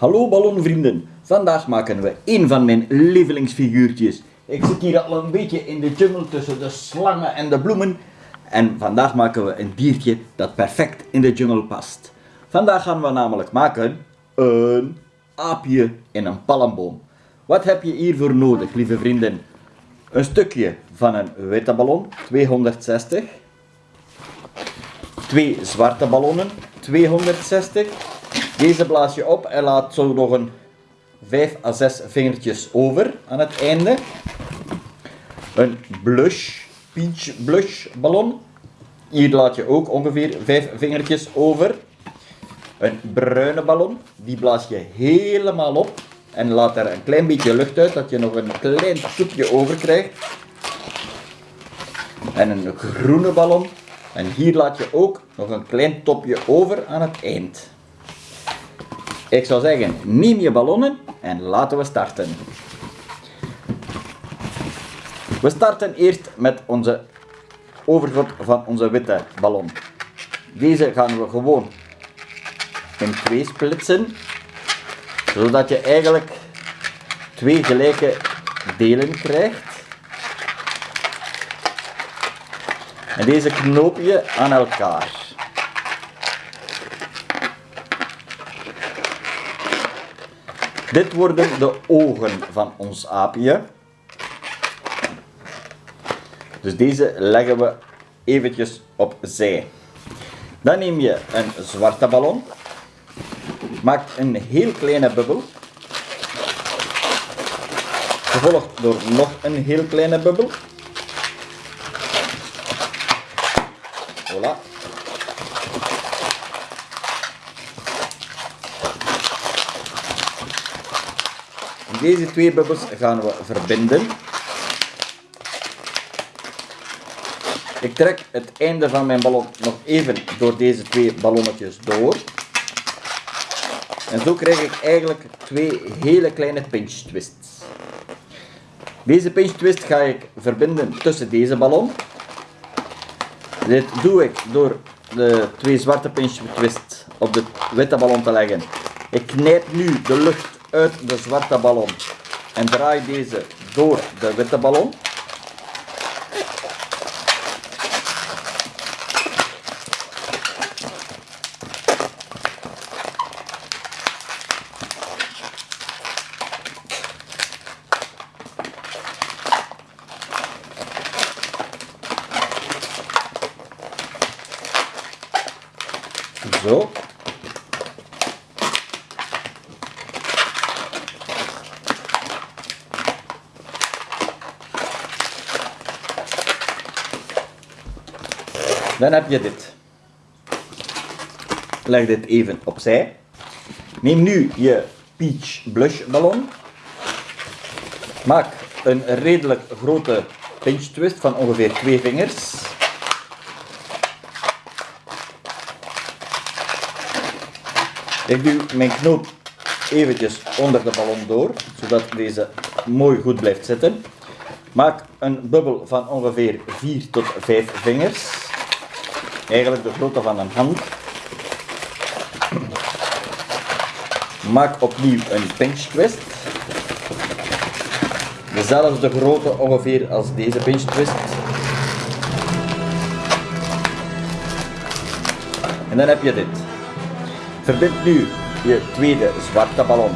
Hallo ballonvrienden, vandaag maken we een van mijn lievelingsfiguurtjes. Ik zit hier al een beetje in de jungle tussen de slangen en de bloemen. En vandaag maken we een diertje dat perfect in de jungle past. Vandaag gaan we namelijk maken een aapje in een palmboom. Wat heb je hiervoor nodig, lieve vrienden? Een stukje van een witte ballon, 260. Twee zwarte ballonnen, 260. Deze blaas je op en laat zo nog een 5 à 6 vingertjes over aan het einde. Een blush, peach blush ballon. Hier laat je ook ongeveer 5 vingertjes over. Een bruine ballon, die blaas je helemaal op en laat er een klein beetje lucht uit, dat je nog een klein soepje over krijgt. En een groene ballon. En hier laat je ook nog een klein topje over aan het eind. Ik zou zeggen, neem je ballonnen en laten we starten. We starten eerst met onze overschot van onze witte ballon. Deze gaan we gewoon in twee splitsen, zodat je eigenlijk twee gelijke delen krijgt. En deze knoop je aan elkaar. Dit worden de ogen van ons aapje. Dus deze leggen we eventjes opzij. Dan neem je een zwarte ballon. Maak een heel kleine bubbel. Gevolgd door nog een heel kleine bubbel. Voilà. Deze twee bubbels gaan we verbinden. Ik trek het einde van mijn ballon nog even door deze twee ballonnetjes door. En zo krijg ik eigenlijk twee hele kleine pinch twists. Deze pinch twist ga ik verbinden tussen deze ballon. Dit doe ik door de twee zwarte pinch twists op de witte ballon te leggen. Ik knijp nu de lucht uit de zwarte ballon en draai deze door de witte ballon. Zo. Dan heb je dit. Leg dit even opzij. Neem nu je peach blush ballon. Maak een redelijk grote pinch twist van ongeveer twee vingers. Ik duw mijn knoop eventjes onder de ballon door, zodat deze mooi goed blijft zitten. Maak een bubbel van ongeveer 4 tot 5 vingers. Eigenlijk de grootte van een hand. Maak opnieuw een pinch twist. Dezelfde grootte ongeveer als deze pinch twist. En dan heb je dit. Verbind nu je tweede zwarte ballon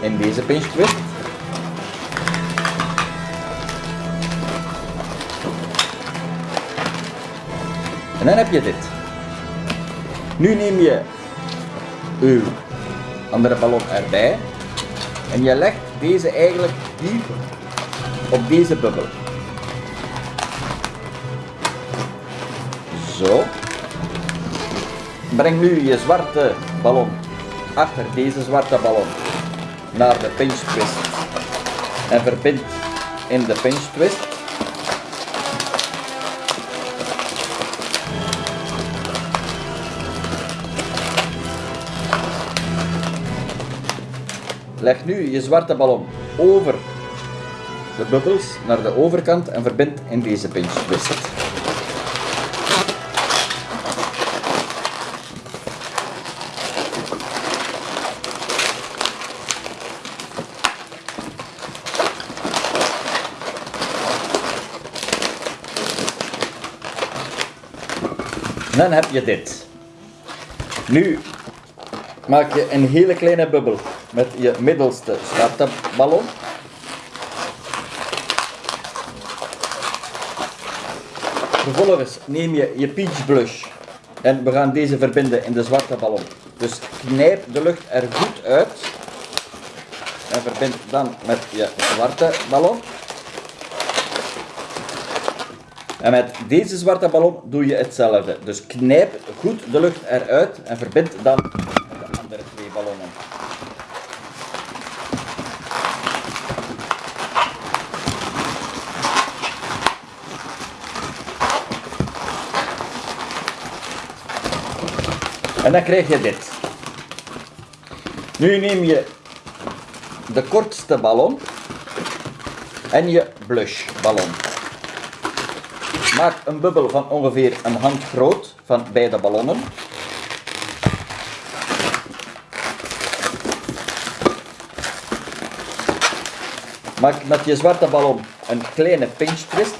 in deze pinch twist. En dan heb je dit. Nu neem je uw andere ballon erbij en je legt deze eigenlijk hier op deze bubbel. Zo. Breng nu je zwarte ballon achter deze zwarte ballon naar de pinch twist en verbind in de pinch twist. Leg nu je zwarte ballon over de bubbels naar de overkant en verbind in deze pinch. Dan heb je dit. Nu maak je een hele kleine bubbel met je middelste ballon. Vervolgens neem je je peach blush en we gaan deze verbinden in de zwarte ballon. Dus knijp de lucht er goed uit en verbind dan met je zwarte ballon. En met deze zwarte ballon doe je hetzelfde. Dus knijp goed de lucht eruit en verbind dan twee ballonnen. En dan krijg je dit. Nu neem je de kortste ballon en je blush ballon. Maak een bubbel van ongeveer een hand groot van beide ballonnen. Maak met je zwarte ballon een kleine pinch twist.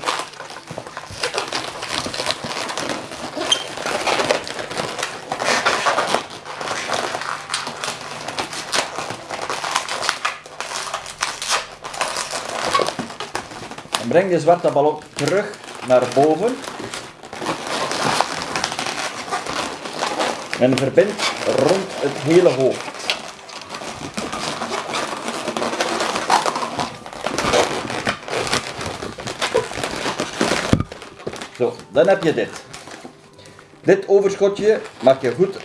En breng je zwarte ballon terug naar boven. En verbind rond het hele hoofd. Zo, dan heb je dit. Dit overschotje mag je goed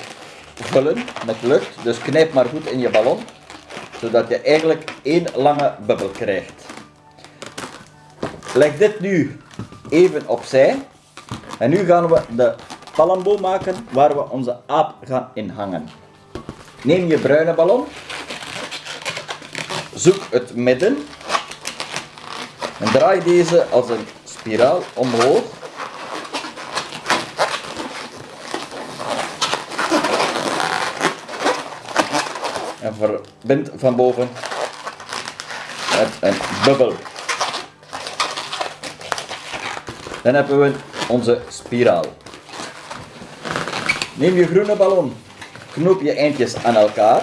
vullen met lucht, dus knijp maar goed in je ballon, zodat je eigenlijk één lange bubbel krijgt. Leg dit nu even opzij. En nu gaan we de palmboom maken waar we onze aap gaan inhangen. Neem je bruine ballon. Zoek het midden. En draai deze als een spiraal omhoog. En verbind van boven met een bubbel. Dan hebben we onze spiraal. Neem je groene ballon, knoop je eindjes aan elkaar.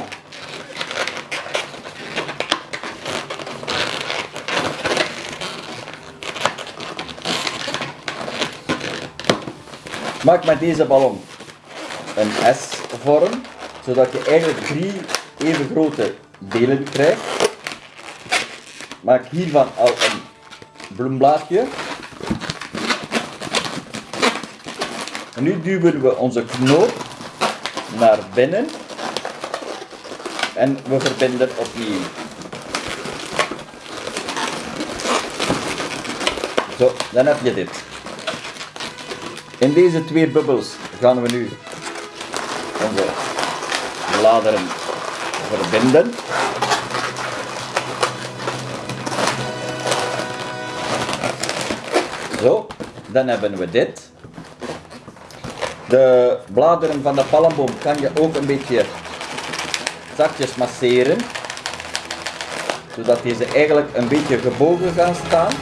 Maak met deze ballon een S-vorm, zodat je eigenlijk drie even grote delen krijgt. Maak hiervan al een bloemblaadje. En nu duwen we onze knoop naar binnen en we verbinden opnieuw. Zo, dan heb je dit. In deze twee bubbels gaan we nu onze bladeren verbinden. Zo, dan hebben we dit. De bladeren van de palmboom kan je ook een beetje zachtjes masseren. Zodat deze eigenlijk een beetje gebogen gaan staan.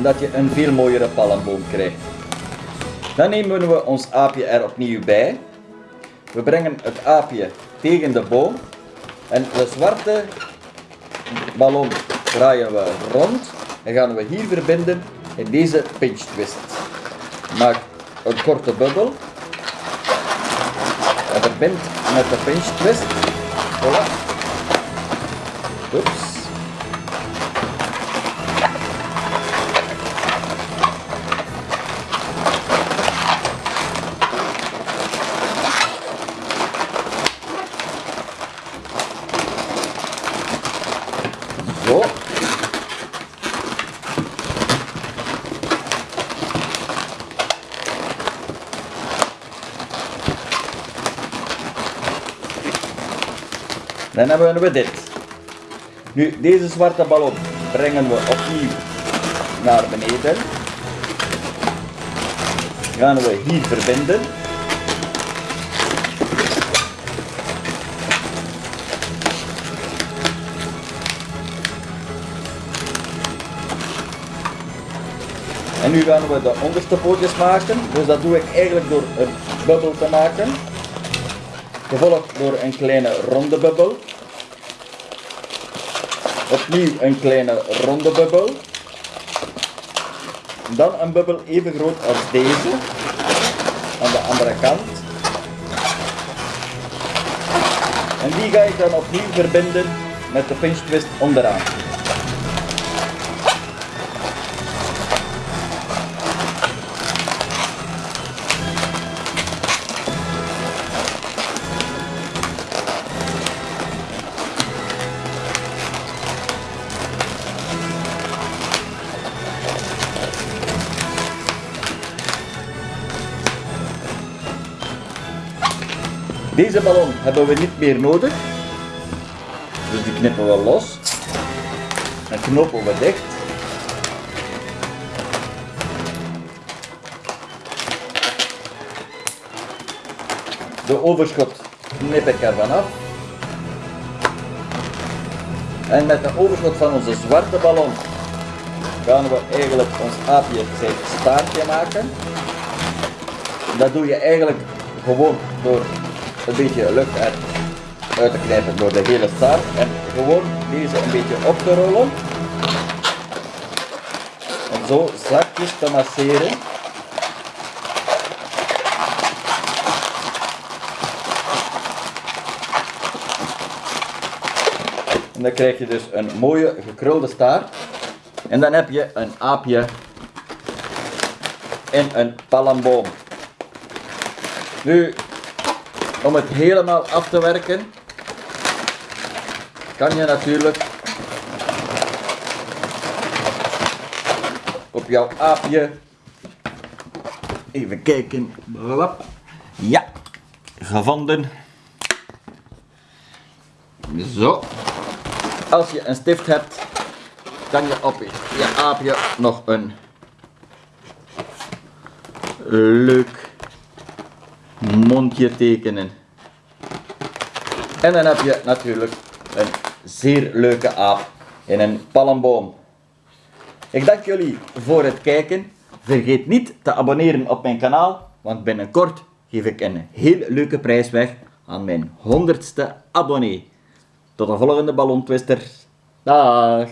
En dat je een veel mooiere palmboom krijgt. Dan nemen we ons aapje er opnieuw bij. We brengen het aapje tegen de boom. En de zwarte ballon draaien we rond en gaan we hier verbinden in deze pinch twist. Maak een korte bubbel en verbind met de pinch twist. Voilà. Oeps. Dan hebben we dit. Nu, deze zwarte ballon brengen we opnieuw naar beneden. Gaan we hier verbinden. En nu gaan we de onderste pootjes maken. Dus dat doe ik eigenlijk door een bubbel te maken. Gevolgd door een kleine ronde bubbel. Opnieuw een kleine ronde bubbel. Dan een bubbel even groot als deze. Aan de andere kant. En die ga ik dan opnieuw verbinden met de pinch twist onderaan. Deze ballon hebben we niet meer nodig. Dus die knippen we los. En knopen we dicht. De overschot knip ik ervan af. En met de overschot van onze zwarte ballon gaan we eigenlijk ons aapje zijn staartje maken. Dat doe je eigenlijk gewoon door een beetje lucht uit, te knijpen door de hele staart en gewoon deze een beetje op te rollen. En zo zachtjes te masseren. En dan krijg je dus een mooie gekrulde staart. En dan heb je een aapje in een palmboom. Nu, om het helemaal af te werken, kan je natuurlijk op jouw aapje even kijken. Ja, gevonden. Zo. Als je een stift hebt, kan je op je aapje nog een leuk mondje tekenen. En dan heb je natuurlijk een zeer leuke aap in een palmboom. Ik dank jullie voor het kijken. Vergeet niet te abonneren op mijn kanaal, want binnenkort geef ik een heel leuke prijs weg aan mijn honderdste abonnee. Tot de volgende ballontwister. Dag!